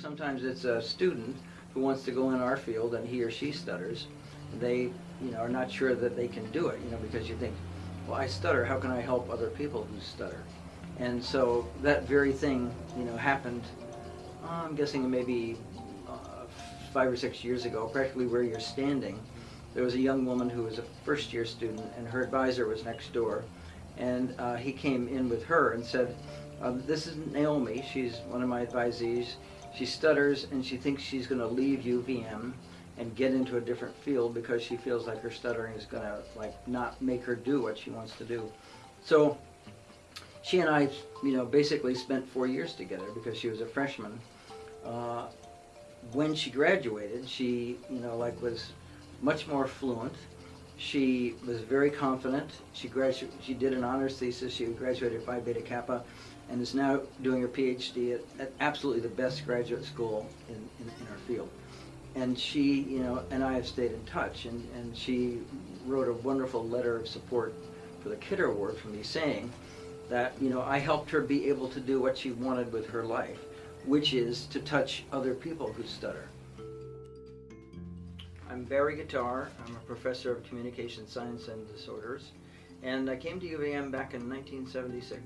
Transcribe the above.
Sometimes it's a student who wants to go in our field and he or she stutters. They, you know, are not sure that they can do it, you know, because you think, well, I stutter, how can I help other people who stutter? And so that very thing, you know, happened, uh, I'm guessing maybe uh, five or six years ago, practically where you're standing. There was a young woman who was a first year student and her advisor was next door. And uh, he came in with her and said, um, this is Naomi, she's one of my advisees. She stutters and she thinks she's going to leave UVM and get into a different field because she feels like her stuttering is going to like not make her do what she wants to do. So she and I, you know, basically spent four years together because she was a freshman. Uh, when she graduated, she, you know, like was much more fluent. She was very confident. She gradu- She did an honors thesis. She graduated Phi Beta Kappa, and is now doing her PhD at, at absolutely the best graduate school in, in, in our field. And she, you know, and I have stayed in touch. And, and she wrote a wonderful letter of support for the Kidder Award for me, saying that, you know, I helped her be able to do what she wanted with her life, which is to touch other people who stutter. I'm Barry Guitar. I'm a professor of communication science and disorders. And I came to UVM back in 1976.